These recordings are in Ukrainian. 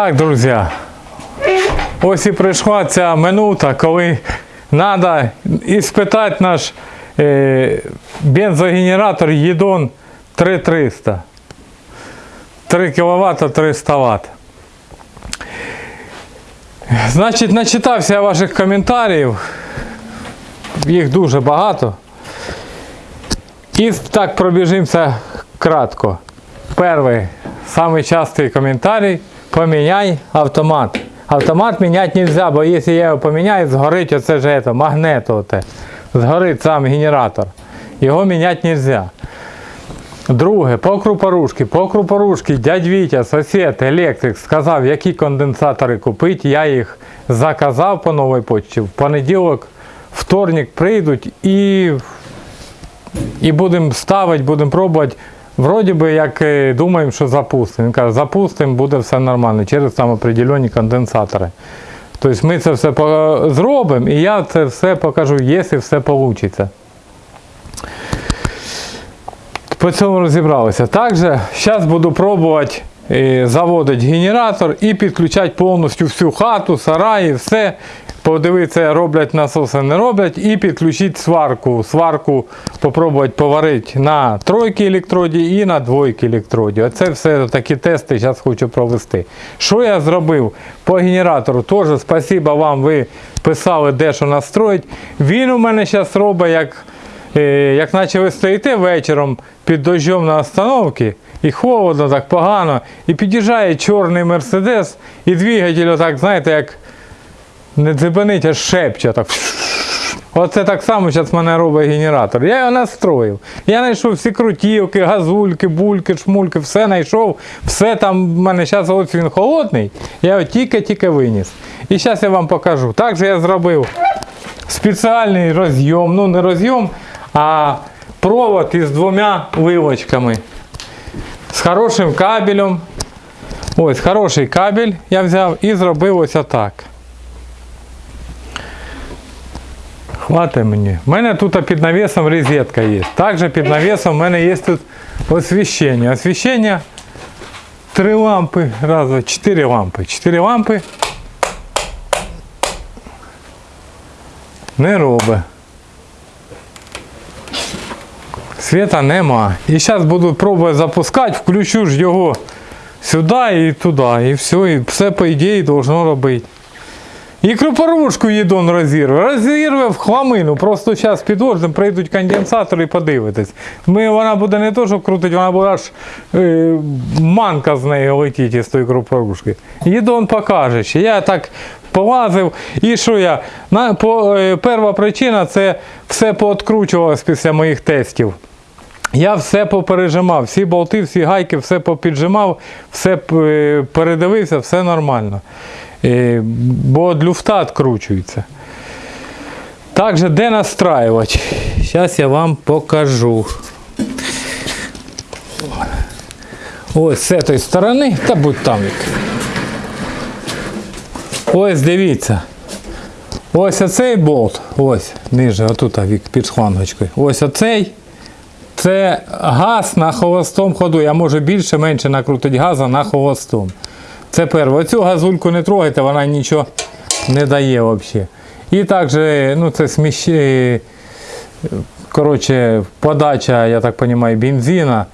Так, друзі. Ось і прийшла ця минута, коли треба іспитати наш е, бензогенератор Єдон 3300. 3 кВт 300 Вт. Значить, начитався я ваших коментарів. Їх дуже багато. І так пробіжимося кратко. Перший, самый частый комментарий, поменяй автомат. Автомат менять нельзя, бо если я його поміняю, згорить оце ж это, магнето оте. Згорить сам генератор. Його міняти нельзя. Друге, по крупорушки. По крупорушки дядь Вітя, сусід, електрик, сказав, які конденсатори купити. Я їх заказав по новій почті. В понеділок, вторник прийдуть і і будемо ставити, будемо пробувати. Вроді би, як е, думаємо, що запустимо. Він каже, запустимо, буде все нормально через там определені конденсатори. Тобто ми це все зробимо і я це все покажу, якщо все вийде. По цьому розібралися. Також зараз буду пробувати е, заводити генератор і підключати повністю всю хату, сараї, все. Подивитися, роблять насоси, не роблять, і підключити сварку. Сварку попробувати поварити на тройки електроді і на двойки електроді. Оце все такі тести зараз хочу провести. Що я зробив по генератору? Теж спасибо вам, ви писали, де що настроїть. Він у мене зараз робить як Е, як наче ви стоїте вечором під дощом на остановці, і холодно, так погано, і під'їжджає чорний мерседес, і двигатель отак, знаєте, як не дзибанить, а шепче так. Оце так само зараз мене робить генератор. Я його настроїв. Я знайшов всі крутівки, газульки, бульки, шмульки, все знайшов. Все там в мене зараз ось він холодний. Я його тільки-тільки виніс. І зараз я вам покажу. Так же я зробив спеціальний розйом, ну не розйом, а провод із двома вилочками. З хорошим кабелем. Ось хороший кабель я взяв і зробив ось отак. Хватить мені. У мене тут під навісом розетка є. Також під навісом у мене є тут освіщення. Освіщення три лампи, раз, два, чотири лампи. Чотири лампи не робить. Світа нема. І зараз буду пробувати запускати, включу ж його сюди і туди. І все, і все по ідеї должно робити. І крупорушку їдон розірве. Розірве в хламину. Просто зараз під дождем прийдуть конденсатори і подивитесь. Ми, вона буде не то, що крутить, вона буде аж е, манка з неї летіть із тої крупорушки. Їдон покаже. Я так полазив. І що я? На, по, е, перша причина це все пооткручувалось після моїх тестів. Я все попережимав, всі болти, всі гайки, все попіджимав, все е, передивився, все нормально. Е, Бо люфта відкручується. Також де настраювати? Зараз я вам покажу. Ось з цієї сторони, та будь там. Ось дивіться. Ось оцей болт, ось ниже, отут під шлангочкою. Ось оцей. Це газ на холостому ходу. Я можу більше менше накрутити газу на холостому. Це перше. Оцю газульку не трогайте, вона нічого не дає взагалі. І також, ну це сміщі, коротше, подача, я так розумію, бензина.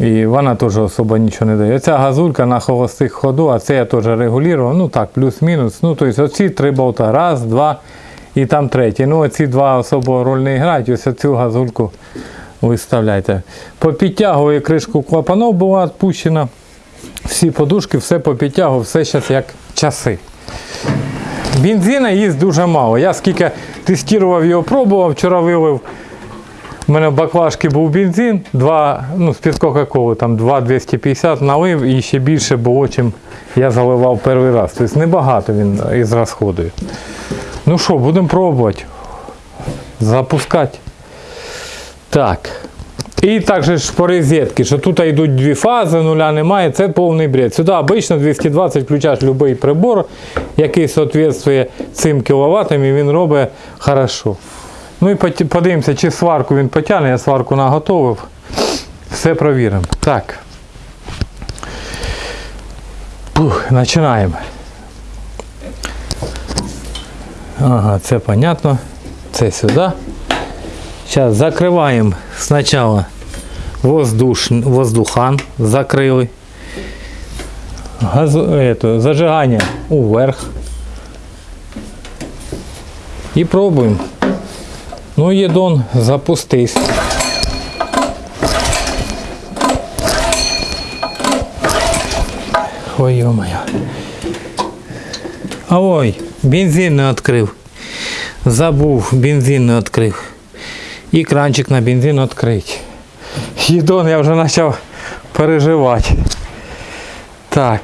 І вона теж особо нічого не дає. Ця газулька на холостих ходу, а це я теж регулював. Ну так, плюс-мінус. Ну, тобто оці три болта. Раз, два і там третій. Ну, оці два особо роль не грають. Ось цю газульку виставляйте. Попідтягую кришку клапанов була відпущена. Всі подушки, все попідтягую, все зараз як часи. Бензина їсть дуже мало. Я скільки тестував його, пробував, вчора вилив. У мене в баклажці був бензин, 2, ну, з-під Кока-Коли, там 2,250 налив і ще більше було, чим я заливав перший раз. Тобто небагато він із розходує. Ну що, будемо пробувати. Запускати. Так. І також по розетки, що тут йдуть дві фази, нуля немає, це повний бред. Сюди обично 220 включаєш будь-який прибор, який відповідає цим кВт, і він робить хорошо. Ну і подивимося, чи сварку він потягне, я сварку наготовив. Все провіримо. Так. Фух, починаємо. Ага, це понятно. Це сюди. Зараз закриваємо спочатку воздуш, воздухан, закрили. Газ, это, зажигання уверх. І пробуємо. Ну, єдон, запустись. Ой, ё-моё. А ой, бензин не відкрив. Забув, бензин не відкрив. І кранчик на бензин відкрити. Єдон, я вже почав переживати. Так,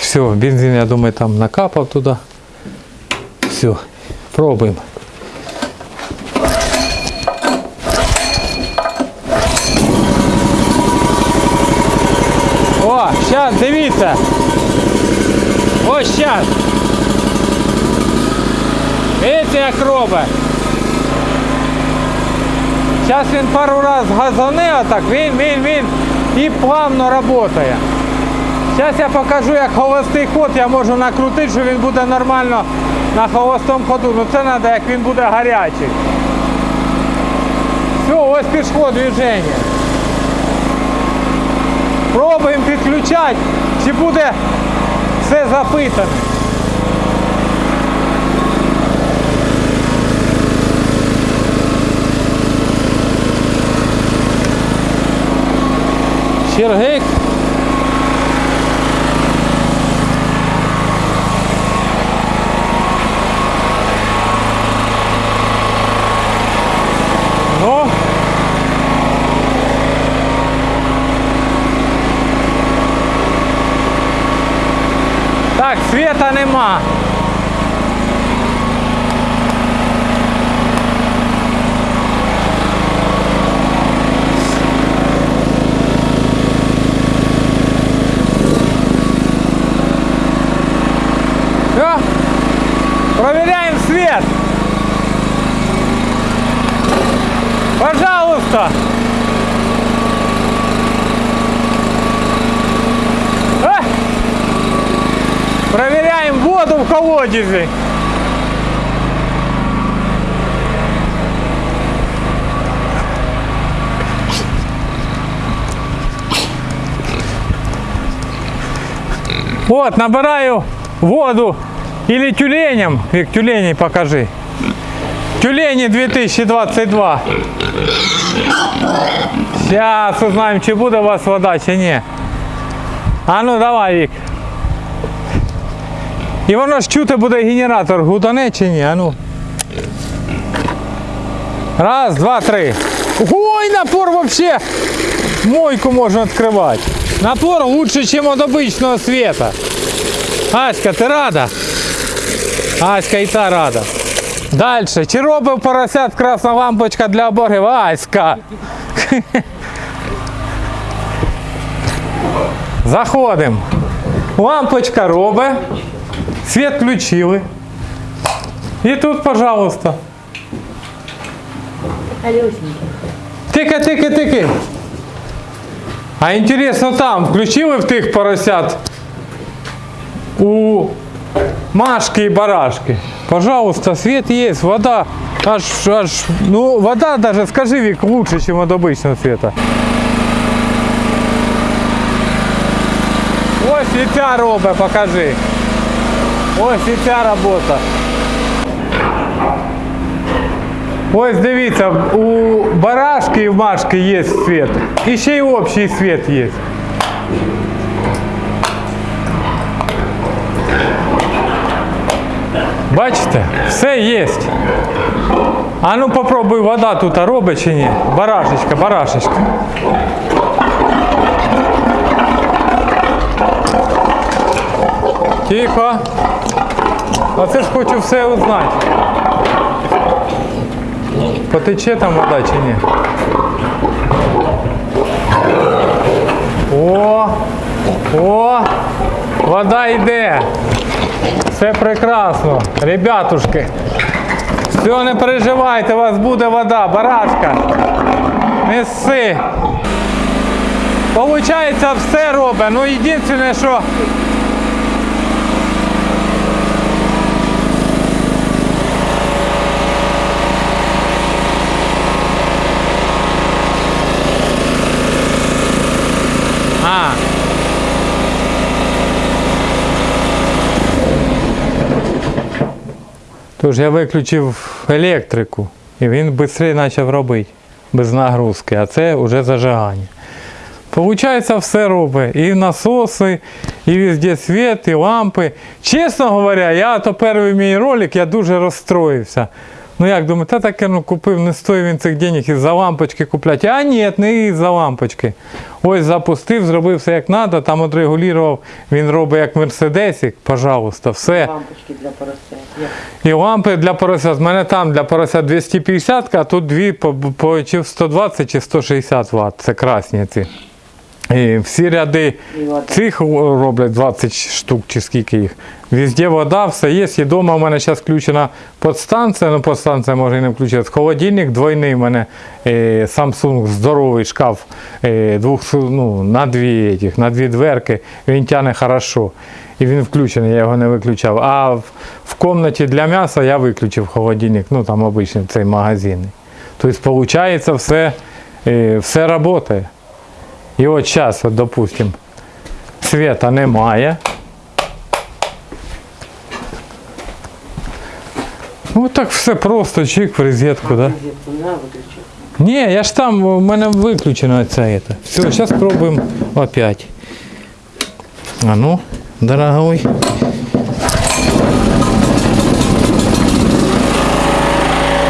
все, бензин, я думаю, там накапав туди. Все, пробуємо. О, зараз дивіться. Ось зараз. Видите, як робить. Зараз він пару раз газоне, отак, він, він, він і плавно працює. Зараз я покажу, як холостий ход я можу накрутити, що він буде нормально на холостому ходу. Ну це треба, як він буде гарячий. Все, ось пішло движення. Пробуємо підключати, чи буде все запитане. Чергик. Ну. Так, света нема. в колодезе. Вот, набираю воду или тюленем. Вик, тюленей покажи. Тюлені 2022. Сейчас узнаем, чи буде у вас вода, чи ні. А ну давай, Вік. І воно ж чути буде генератор гудане чи ні? А ну. Раз, два, три. Ой, напор вообще. Мойку можно открывать. Напор лучше, чем от обычного света. Аська, ти рада? Аська і та рада. Дальше. Чи робив поросят красна лампочка для обогрів? Аська. Заходимо. Лампочка робить. Світ включили. І тут, пожалуйста. Алюсенька. Тики, тики, тики. А інтересно там, включили в тих поросят у Машки и барашки. Пожалуйста, свет есть, вода. Аж, аж, ну, вода даже, скажи, Вик, лучше, чем от обычного света. Ось і ця робить, покажи. Ось і ця робота. Ось дивіться, у барашки і в машки є світ. І ще й общий світ є. Бачите, все є. А ну попробуй вода тут робить чи ні. Барашечка, барашечка. Тихо. Оце ж хочу все узнати. Потече там вода чи ні? О! О! Вода йде! Все прекрасно. Ребятушки. Все, не переживайте, у вас буде вода, барашка. Неси. Получається, все робить. Ну єдине, що Тож я виключив електрику, і він швидше почав робити, без нагрузки, а це вже зажигання. Получається, все робить. І насоси, і везде світ, і лампи. Чесно говоря, я то перший мій ролик, я дуже розстроївся. Ну як думаю, та таке ну, купив, не стоїть він цих денег із-за лампочки купляти. А ні, не із-за лампочки. Ось запустив, зробив все як треба, там отрегулював, він робить як мерседесик, пожалуйста, все. Лампочки для поросят. І лампи для поросят. У мене там для поросят 250, а тут дві по, по чи 120 чи 160 Вт. Це красні ці. І всі ряди цих роблять 20 штук чи скільки їх. Везде вода, все є. І вдома у мене зараз включена подстанція, ну подстанція може і не включитися. Холодильник двойний у мене е, Samsung здоровий шкаф е, двох, ну, на, дві, етіх, на дві дверки. Він тягне хорошо. І він включений, я його не виключав. А в, в кімнаті для м'яса я виключив холодильник, ну там обичний цей магазинний. Тобто, виходить, все, е, все працює. І от зараз, от, допустим, світа немає. Ну так все просто, чик в розетку, да? Ні, я ж там, у мене виключено це. це. Все, зараз спробуємо опять. А ну, дорогой.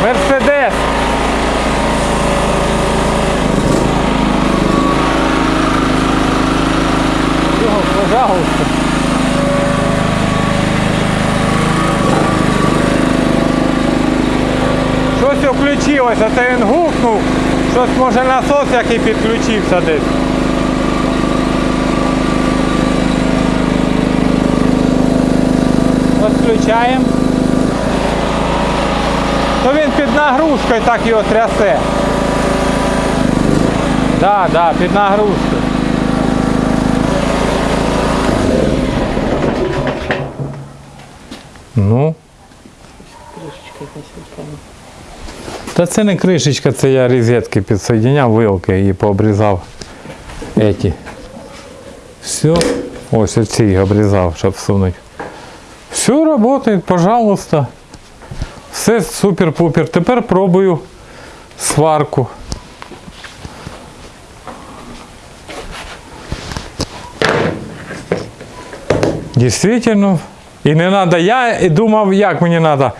Мерседес. Його, пожалуйста. Щось включилося, це він гукнув. Щось може насос який підключився десь. Відключаємо. То він під нагрузкою так його трясе. Да, да, під нагрузкою. Ну. Та це не кришечка, це я розетки підсоєдняв, вилки і пообрізав эти. Все. Ось оці обрізав, щоб всунути. Все працює, пожалуйста. Все супер-пупер. Тепер пробую сварку. Дійсно. І не треба. Я думав, як мені треба.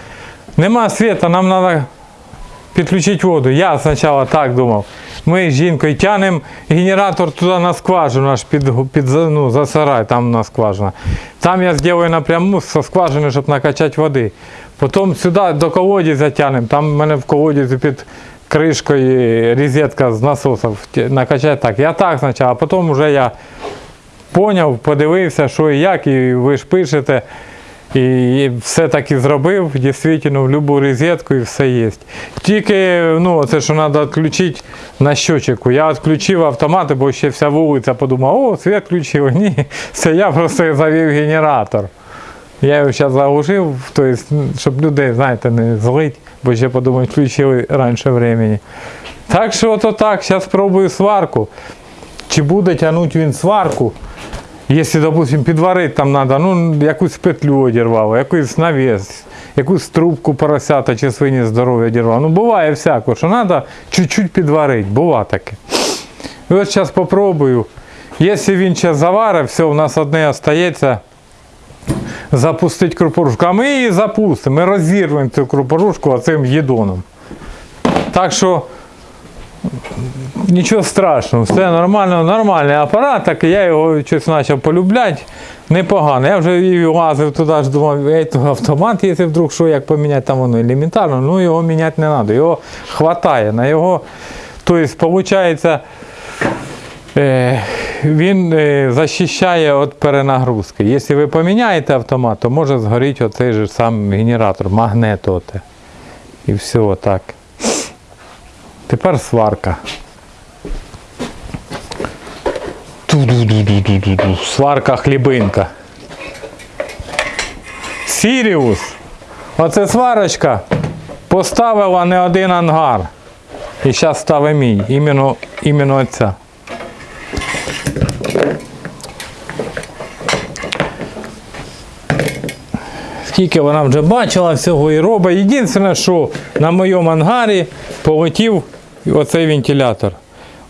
Нема світу, нам треба підключити воду. Я спочатку так думав. Ми з жінкою тянемо генератор туди на скважину, аж під, під ну, за сарай, там на скважина. Там я зроблю напряму зі скважини, щоб накачати води. Потім сюди до колодязя тянемо. Там в мене в колодязі під кришкою розетка з насосів накачати так. Я так спочатку, а потім вже я поняв, подивився, що і як, і ви ж пишете. І все таки зробив, дійсно, в будь-яку розетку і все є. Тільки ну, це, що треба відключити на щочику. Я відключив автомати, бо ще вся вулиця подумала, о, світ включив. Ні, це я просто завів генератор. Я його зараз заглушив, тобто, щоб людей, знаєте, не злить, бо ще подумають, включили раніше времени. Так що ото так, зараз спробую сварку. Чи буде тягнути він сварку? Якщо, допустим, підварити там треба, ну, якусь петлю одірвало, якийсь навіс, якусь трубку поросята чи свині здоров'я одірвало. Ну, буває всяко, що треба чуть-чуть підварити, бува таке. І от зараз спробую. Якщо він зараз заварить, все, у нас одне остається запустити крупорушку. А ми її запустимо, ми розірвемо цю крупорушку оцим їдоном. Так що Нічого страшного, все нормально, нормальний апарат, так я його щось почав полюбляти. Непогано. Я вже і лазив туди думав, автомат, якщо вдруг що, як поміняти, там воно елементарно, ну його міняти не треба. Його хватає на його. Тобто, виходить, е, він е, захищає від перенагрузки. Якщо ви поміняєте автомат, то може згоріти оцей же сам генератор, магнет. Оте. І все отак. Тепер сварка. Ту-ду-ду-ду-ду-ду. Сварка хлібинка. Сіріус. Оце сварочка поставила не один ангар. І зараз ставить мій. Іменно, іменно ця. Тільки вона вже бачила всього і робить. Єдине, що на моєму ангарі полетів оцей вентилятор.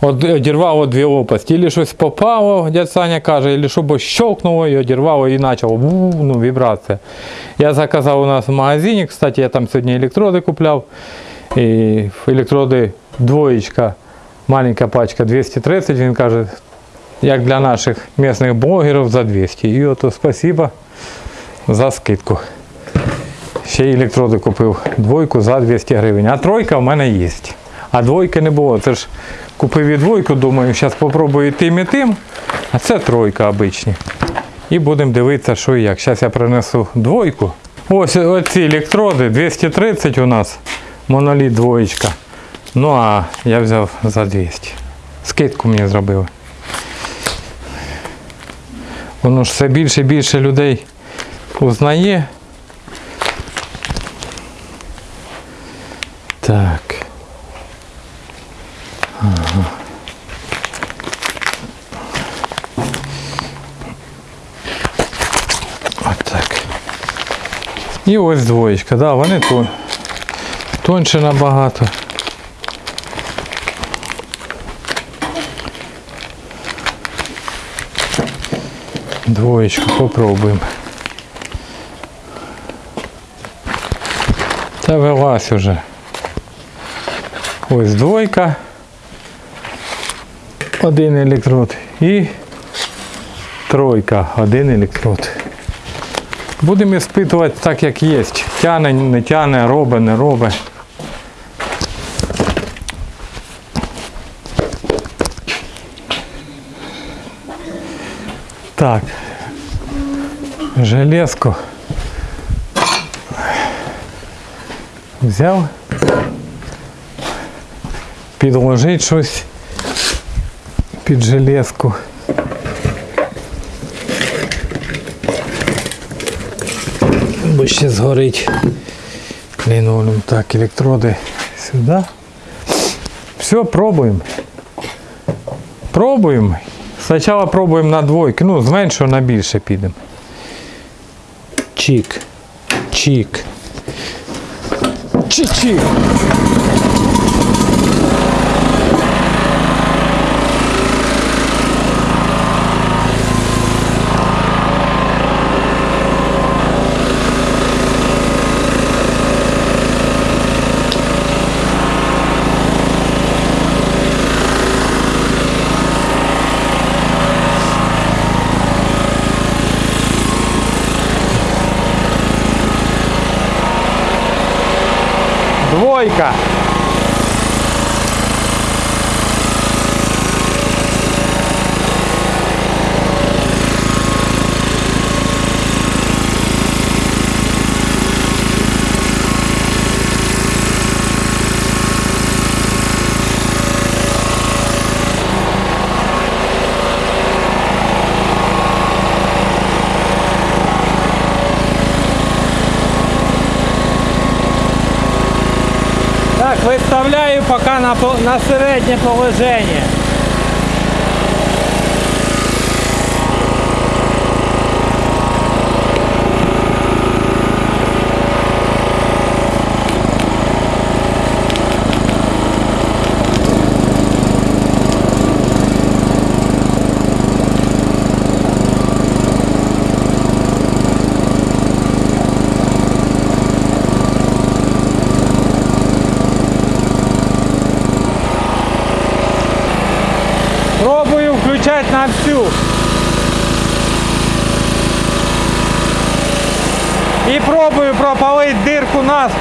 От одірвало дві лопасті. Ілі щось попало, дядь Саня каже, ілі щоб щелкнуло і одірвало і почало ну, вібрація. Я заказав у нас в магазині, кстати, я там сьогодні електроди купляв. І електроди двоєчка, маленька пачка 230, він каже, як для наших місцевих блогерів за 200. І ото спасибо за скидку. Ще електроди купив двойку за 200 гривень. А тройка в мене є. А двойки не було. Це ж купив і двойку, думаю, зараз спробую тим і тим. А це тройка обичні. І будемо дивитися, що і як. Зараз я принесу двойку. Ось оці електроди 230 у нас. Моноліт двоєчка. Ну а я взяв за 200. Скидку мені зробили. Воно ж все більше і більше людей узнає. Так. Ага. Отак. І ось двоєчка, да, вони тон, тонше набагато. Двоєчку попробуємо. Та велась уже. Ось двойка. Один електрод. І тройка, один електрод. Будемо іспитувати так, як є. Тяне, не тяне, робить, не робить. Так. Железку. Взяв. Підложить щось під железку. Бо ще згорить лінолеум. Так, електроди сюди. Все, пробуємо. Пробуємо. Спочатку пробуємо на двойки. Ну, з на більше підемо. Чик. Чик. Чик-чик. Двойка. Так, пока на, на середнє положення.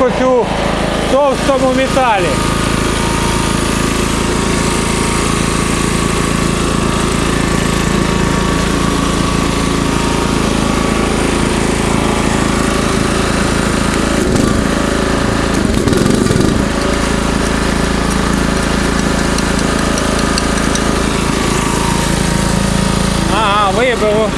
Насквозь у товстому металі. Ага, вибило.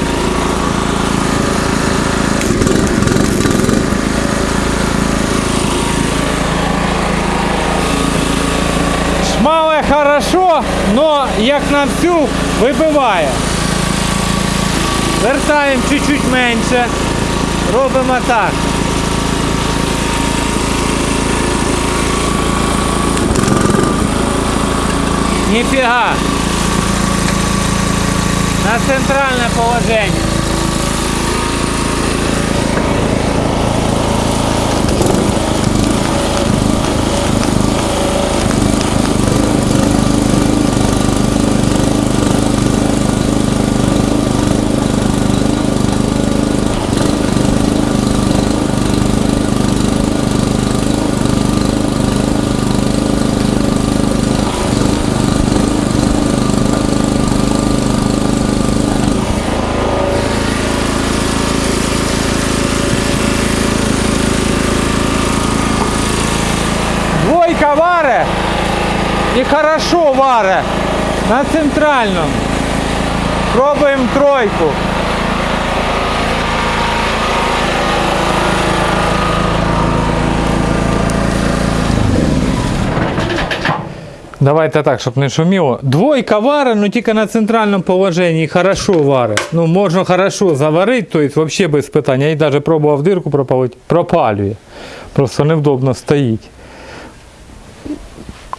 Но як нам цю вибиває. Вертаємо чуть-чуть менше. Робимо так. Ніфіга. На центральне положення. Хорошо на центральному. Пробуємо тройку. Давайте так, щоб не шуміло. Двойка варе, ну тільки на центральному положенні хорошо варе. Ну можна хорошо заварити, то есть взагалі без питань. Я їй навіть пробував дирку пропалити, пропалює. Просто невдобно стоїть.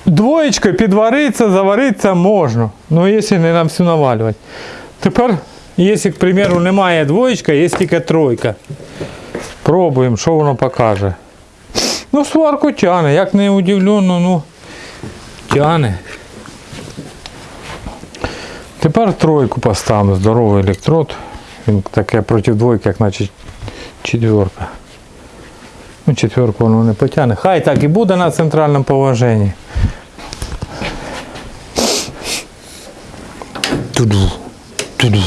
Двоєчкою підвариться, завариться можна. Ну, якщо не нам всю навалювати. Тепер, якщо, к примеру, немає двоєчка, є тільки тройка. Пробуємо, що воно покаже. Ну, сварку тяне, як не удивлено, ну тяне. Тепер тройку поставимо, здоровий електрод. Він таке проти двойки, як наче четверка. Ну, четверку воно не потягне. Хай так і буде на центральному положенні. Туду, туду.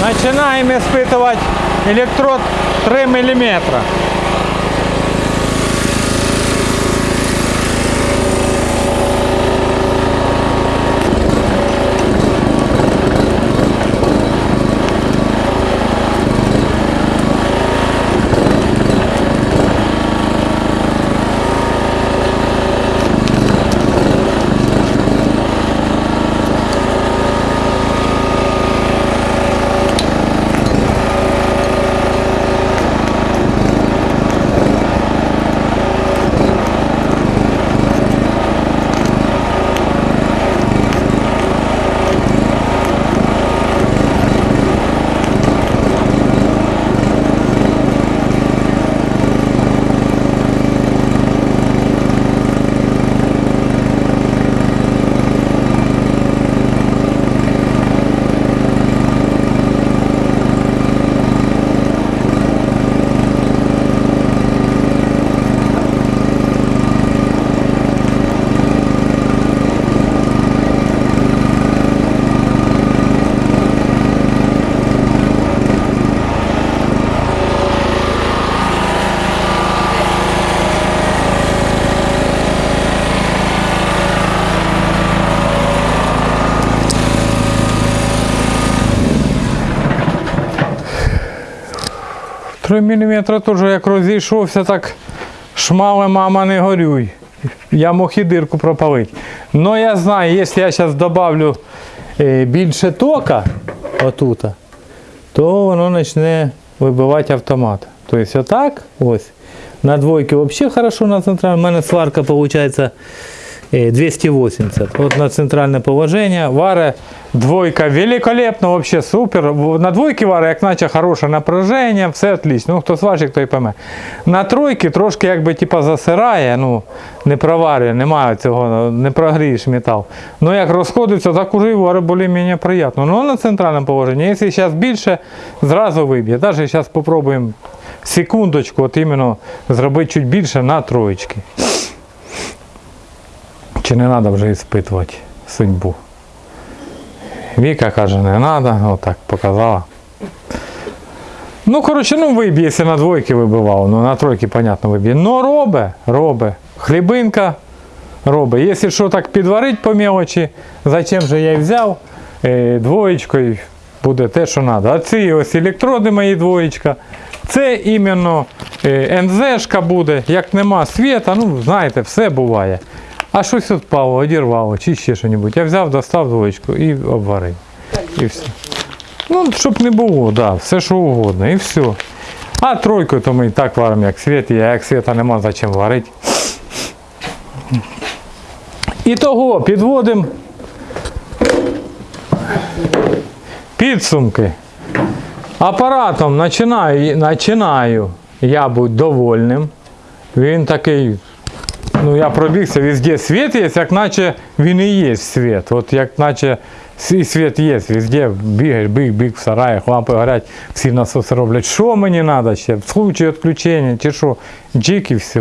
Начинаем испытывать электрод 3 миллиметра. Три міліметри теж як розійшовся, так шмали, мама, не горюй. Я мог і дирку пропалити. Но я знаю, якщо я зараз додавлю е, більше тока отут, то воно почне вибивати автомат. Тобто отак, ось. На двойці взагалі хорошо на центральному. У мене сварка виходить 280. От на центральне положення. Варе двойка великолепно, вообще супер. На двойці варе, як наче хороше напряження, все отлично. Ну, хто сварщик, той пойме. На тройки трошки якби типа засирає, ну, не проварює, немає цього, не прогрієш метал. Ну як розходиться, так уже і варе більш-менш приємно. Ну на центральному положенні, якщо зараз більше, зразу виб'є. Навіть зараз спробуємо секундочку, от іменно зробити чуть більше на троєчки. Чи не треба вже іспитувати судьбу? Віка каже, не треба, отак показала. Ну, коротше, ну виб'є, якщо на двойки вибивав, ну на тройки, понятно, виб'є. Ну робе, робе. Хлібинка робе. Якщо що так підварить по мелочі, зачем же я взяв, е, двоєчкою буде те, що треба. А ці ось електроди мої двоєчка. Це іменно е, НЗшка буде, як нема світа, ну знаєте, все буває. А щось відпало, одірвало, чи ще щось. Я взяв, достав двоєчку і обварив. І все. Ну, щоб не було, да, все що угодно, і все. А тройку то ми і так варимо, як світ, а як світа нема, зачем варити. І того підводимо підсумки. Апаратом починаю, починаю я бути довольним. Він такий, ну я пробігся, везде світ є, як наче він і є світ. От як наче свій світ є, везде бігаєш, біг, біг в сараях, лампи горять, всі насоси роблять. Що мені треба ще? В случае відключення чи що? Джик і все.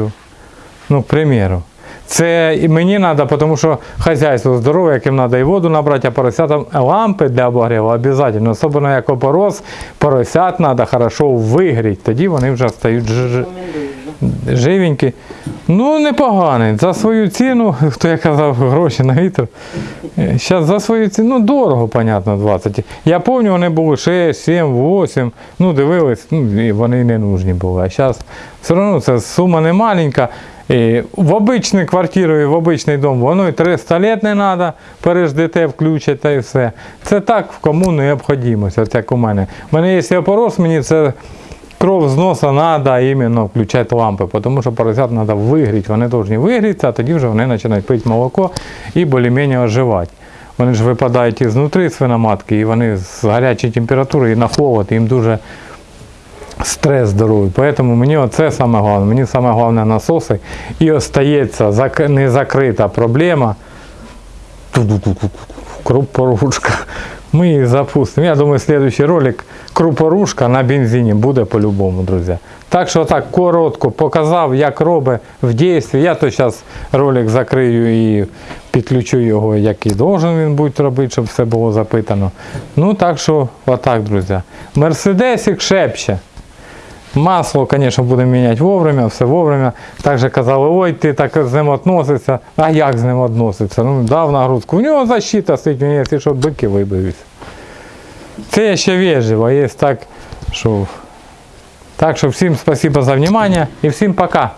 Ну, к примеру. Це і мені треба, тому що хазяйство здорове, яким треба і воду набрати, а поросятам лампи для обогріву обов'язково. Особливо як опорос, поросят треба хорошо вигріти, тоді вони вже стають ж-. Живенькі. Ну, непоганий. За свою ціну, хто я казав, гроші на вітер. Зараз за свою ціну, ну дорого, понятно, 20. Я пам'ятаю, вони були 6, 7, 8. Ну, дивились, ну, вони не нужні були. А зараз все одно це сума не маленька. І в обичну квартиру і в обичний дом воно і 300 лет не треба, переждете, включать та і все. Це так кому необхідність, як у мене. У мене є опорос, мені це кров з носа треба іменно включати лампи, тому що поросят треба вигріти. Вони повинні вигрітися, а тоді вже вони починають пити молоко і більш-менш оживати. Вони ж випадають ізнутри свиноматки, і вони з гарячої температури і на холод, їм дуже стрес здоровий. Тому мені оце саме головне. Мені саме головне насоси. І остається незакрита проблема. Крупорушка. Ми її запустимо. Я думаю, следующий ролик крупорушка на бензині буде по-любому, друзі. Так що так коротко показав, як робить в дійстві. Я то зараз ролик закрию і підключу його, який должен він бути робити, щоб все було запитано. Ну так що, отак, друзі. Мерседесик шепче. Масло, звісно, будемо міняти вовремя, все вовремя. Також казали, ой, ти так з ним відноситься. А як з ним відноситься? Ну, дав нагрузку. У нього защита стоїть, мені, якщо що, бики вибився. Це я ще вежливо, є так, що. Так що всім спасибо за внимание і всім пока.